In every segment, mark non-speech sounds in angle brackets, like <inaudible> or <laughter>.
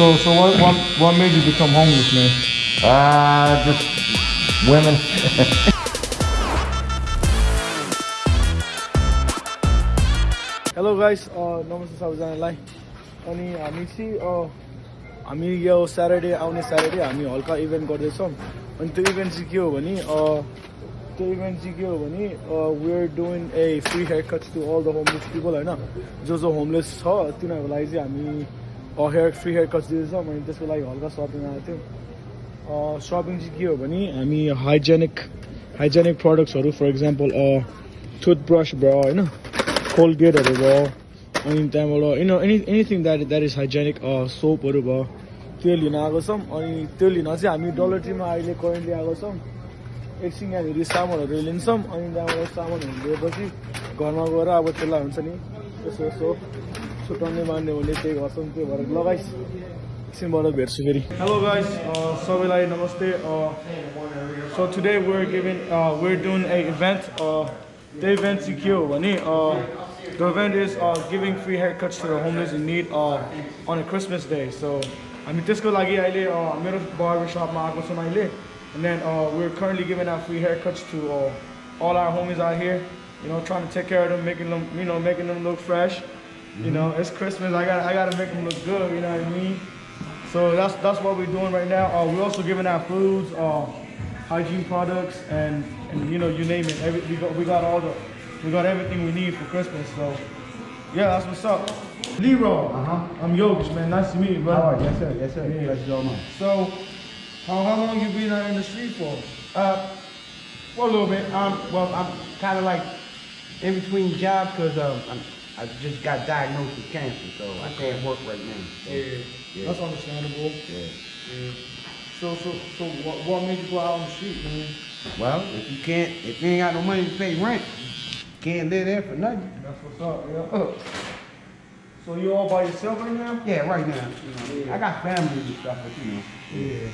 So, so what, what, what made you become homeless, man? Uh, just women. Hello guys नमस्ते सबैजनालाई अनि हामी चाहिँ अ, हामी यो स्याटरडे आउने स्याटरडे हामी हल्का इभेन्ट गर्दैछौँ अनि त्यो इभेन्ट चाहिँ के हो भने अ, त्यो इभेन्ट चाहिँ के हो भने we are doing a free hair cuts to all the homeless people होइन जो जो होमलेस छ तिनीहरूको लागि चाहिँ हामी हेयर फ्री हेयर कट्स दिँदैछौँ अनि त्यसको लागि हल्का सपिङ आएको थियो। सपिङ चाहिँ के हो भने हामी हाइजेनिक हाइजेनिक प्रडक्ट्सहरू फर इक्जाम्पल टुथब्रस भयो होइन? कोलगेटहरू भयो अनि त्यहाँबाट you know any anything that that is hygienic सोपहरू भयो त्यो लिन आएको छौँ। अनि त्यो लिन चाहिँ हामी डलर ट्रीमा अहिले करेन्टली आएको छौँ। एकछिन यहाँनिर सामानहरू लिन्छौँ अनि त्यहाँबाट सामानहरू लिएपछि घरमा गएर अब त्यसलाई हुन्छ नि यसो यसो छुट्याउने मान्ने भने त्यही गर्छौँ त्यो भएर लगाइस एकछिनबाट भेट्छु फेरि हेलो गाइस सबैलाई नमस्ते so today where giving where Doon A event त्यो इभेन्ट चाहिँ के हो भने the event is giving free hair cuts to the homeless in need on a Christmas day so हामी त्यसको लागि अहिले uh, मेरो बार्बर सपमा आएको छौँ अहिले and then we're currently giving out free haircuts to uh, all our homies out here you know trying to take care of them making them you know making them look fresh you know it's christmas i got i got to make them look good you know what i mean so that's that's what we're doing right now. Uh, we're also giving out foods, uh, hygiene products, and, and you know you name it. Every, we got we got all the we got everything we need for Christmas. So yeah, that's what's up. Leroy, Uh-huh. I'm Yogesh, man. Nice to meet you, brother. All right, yes sir, yes sir. Yeah. Let's go, man. So how how long you been out in the street for? Uh, well, a little bit. Um, well, I'm kind of like in between jobs because um, I'm, I just got diagnosed with cancer, so I can't work right now. So, Yeah, that's understandable. yeah. Yeah. So so so what what made you go out on the street, man? Well, if you can't, if you ain't got no money to pay rent, you can't live there for nothing. That's what's up, yeah. So you all by yourself right now? Yeah, right now. You know, I got family and stuff, but you know. Yeah.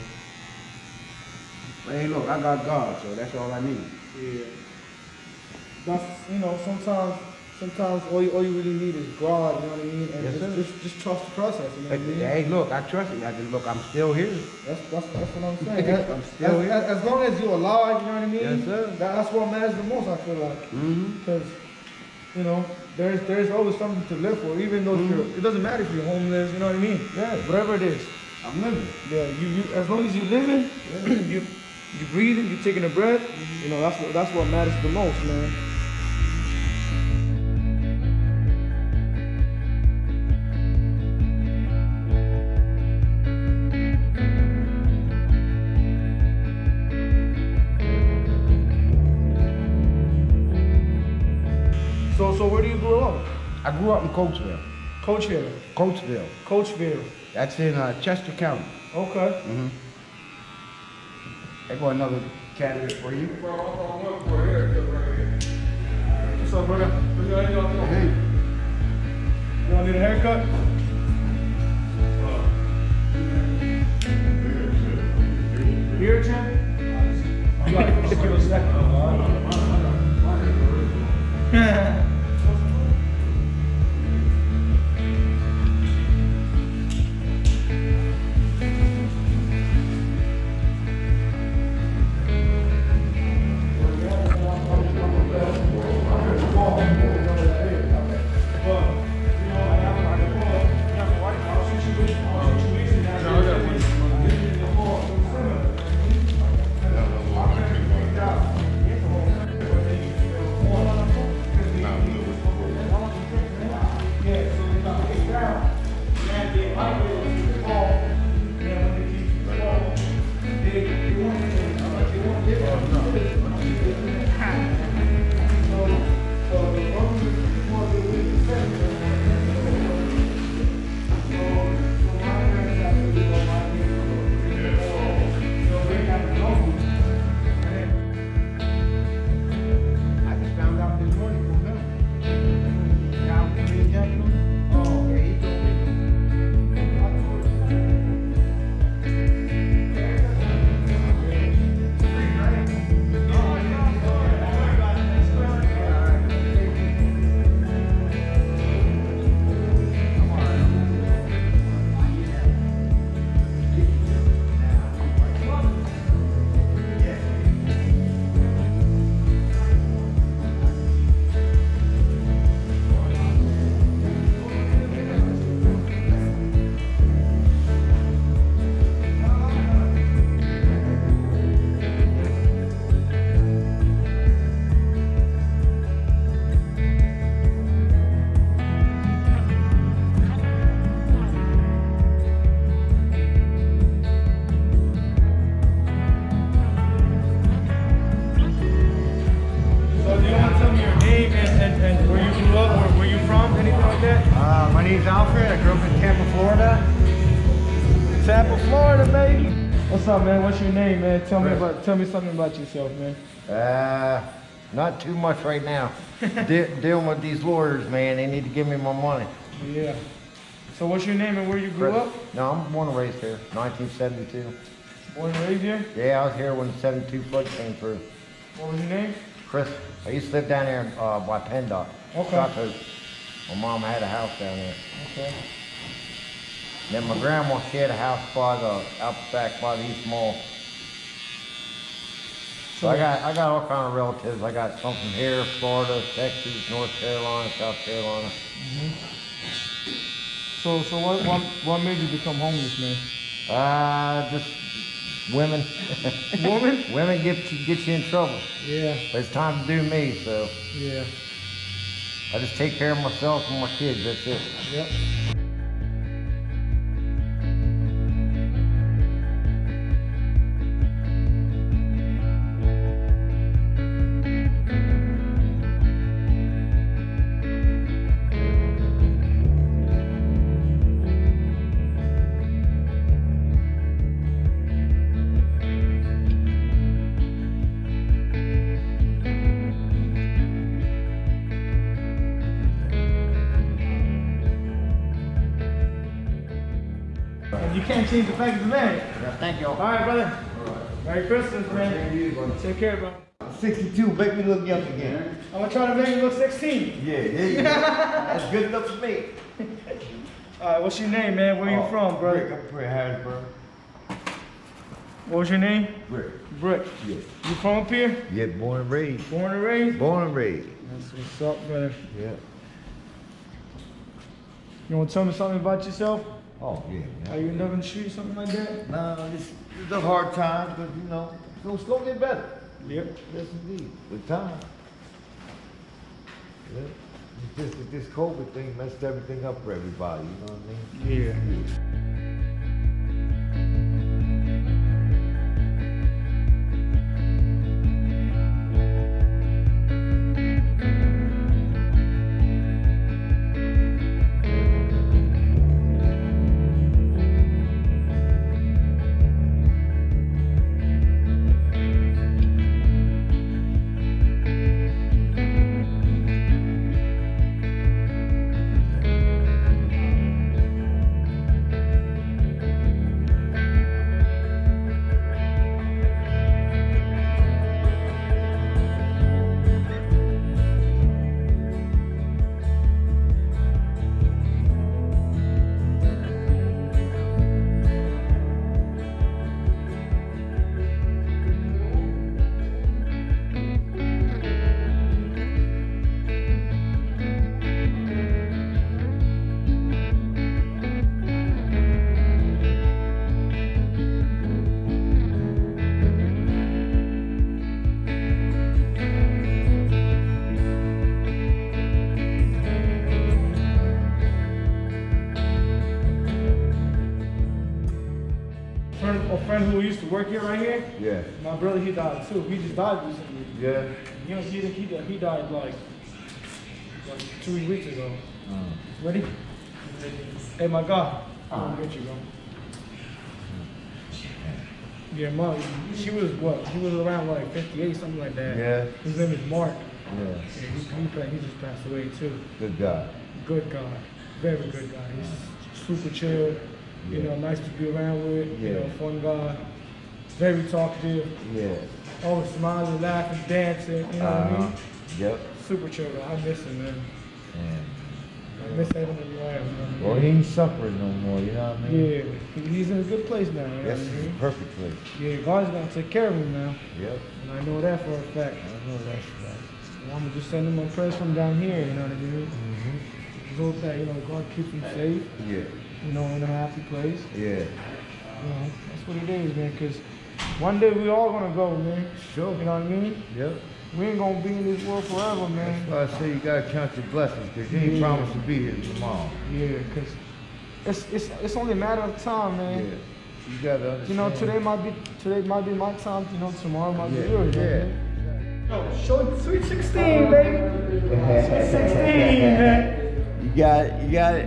But hey, look, I got God, so that's all I need. Yeah. That's you know, sometimes sometimes all you all you really need is God, you know what I mean? And Yes, just, just just trust the process, you know what I mean? Hey, look, I trust you. I just look, I'm still here. That's, that's, that's what I'm saying. As, <laughs> I'm still as, here. as, as long as you're alive, you know what I mean? Yes, sir. That, that's what matters the most, I feel like. Mm-hmm. Because, you know, there's there's always something to live for, even though Mhm. you're, it doesn't matter if you're homeless, you know what I mean? Yeah. Whatever it is. I'm living. Yeah, you, you as long as you're living, <clears throat> you you breathing, you're taking a breath, you know, that's what that's what matters the most, man. Where do you grow up? I grew up in Coatesville. Coachville. Coatesville. Coachville. That's in uh, Chester County. Okay. Mm-hmm. There go another candidate for you. What's up, brother? Hey. You want need a haircut? Tampa, Florida, baby. What's up, man? What's your name, man? Tell me about tell me something about yourself, man. Uh, not too much right now. <laughs> De- dealing with these lawyers, man. They need to give me my money. Yeah. So what's your name and where you grew up? No, I'm born and raised here, 1972. Born and raised here? Yeah, I was here when the 72 flood came through. What was your name? Chris, I used to live down there uh, by PennDOT. Okay. My mom had a house down there. Okay. Then my grandma, she had a house by the, out back by the East Mall. So I got, I got all kind of relatives. I got some from here, Florida, Texas, North Carolina, South Carolina. So so what what what made you become homeless, man? Uh, just women. <laughs> Woman? women get you, get you in trouble. Yeah, But it's time to do me, so yeah. I just take care of myself and my kids. That's it. Yep. You can't change the fact of the man. Thank you. All right, brother. Merry Christmas, man. Take care, bro. 62, make me look young again. I'm gonna try to make you look 16. Yeah, there you go. That's good enough for me. <laughs> All right, what's your name, man? Where you Oh, from, bro? Rick, I'm from Harrisburg. What was your name? Rick. Brick. Yeah. You from up here? Yeah, born and raised. Born and raised? Born and raised. That's what's up, brother. Yeah. You wanna tell me something about yourself? Oh, yeah. Yeah. you in the street, something like that? No, it's, it's a hard time, but you know, it's gonna slowly get better. Yep. Yes, indeed. With time. Yeah. That this COVID thing messed everything up for everybody, you know what I mean? Yeah. Friend, who used to work here right here. Yeah. My brother, he died too. He just died recently. Yeah. You know, he, he, died- he died like, like two weeks ago. Uh, Ready? Hey, my God. I'm gonna get you, bro. Yeah, mom, she was what? She was around like 58, something like that. Yeah. His name is Mark. yeah. Yeah, he, he, he just passed away too. Good guy. Good guy. Very good guy. He's super chill. You know, nice to be around with. You know, fun guy. Very talkative. Yeah. Always smiling, laughing, dancing. You know what I Uh-huh. mean? Yep. Super chill. I miss him, man. And, I miss having him around. man. well, he ain't suffering no more, you know what I mean? Yeah, he's in a good place now. You know This what I mean? the perfect place. Yeah, God's gonna take care of him now, Yep. and I know that for a fact. I know that's right. And I'm gonna just send him my prayers from down here. You know what I mean? Mm-hmm. Just hope that you know God keeps him safe. Yeah. You know, in a happy place. Yeah. You know, that's what it is, man. Cause one day we all gonna go, man. Sure. You know what I mean? Yep. We ain't gonna be in this world forever, man. That's why I say you gotta count your blessings, cause you ain't Yeah. promised to be here tomorrow. Yeah, cause it's it's it's only a matter of time, man. Yeah. man. You gotta understand. You know, today might be today might be my time. You know, tomorrow might Yeah. be yours. Yeah. Man. Yo, show sweet sixteen, baby. <laughs> Sweet sixteen, man. You got it. You got it.